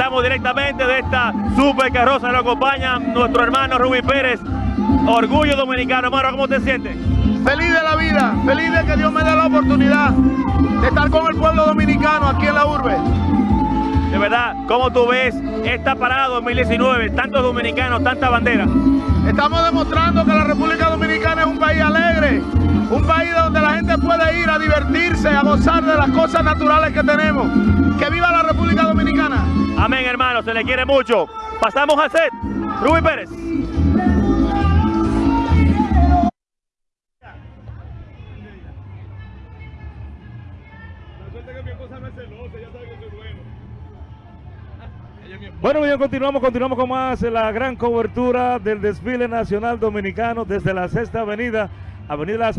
Estamos directamente de esta super carroza, nos acompaña nuestro hermano Rubí Pérez, orgullo dominicano. Hermano, ¿cómo te sientes? Feliz de la vida, feliz de que Dios me dé la oportunidad de estar con el pueblo dominicano aquí en la urbe. De verdad, ¿cómo tú ves esta parada 2019? Tantos dominicanos, tanta bandera. Estamos demostrando que la República Dominicana es un país alegre, un país donde la gente puede ir a divertirse, a gozar de las cosas naturales que tenemos. ¡Que viva! Amén, hermano, se le quiere mucho. Pasamos a set. Rubí Pérez. Bueno, bien, continuamos, continuamos con más la gran cobertura del desfile nacional dominicano desde la sexta avenida, Avenida Las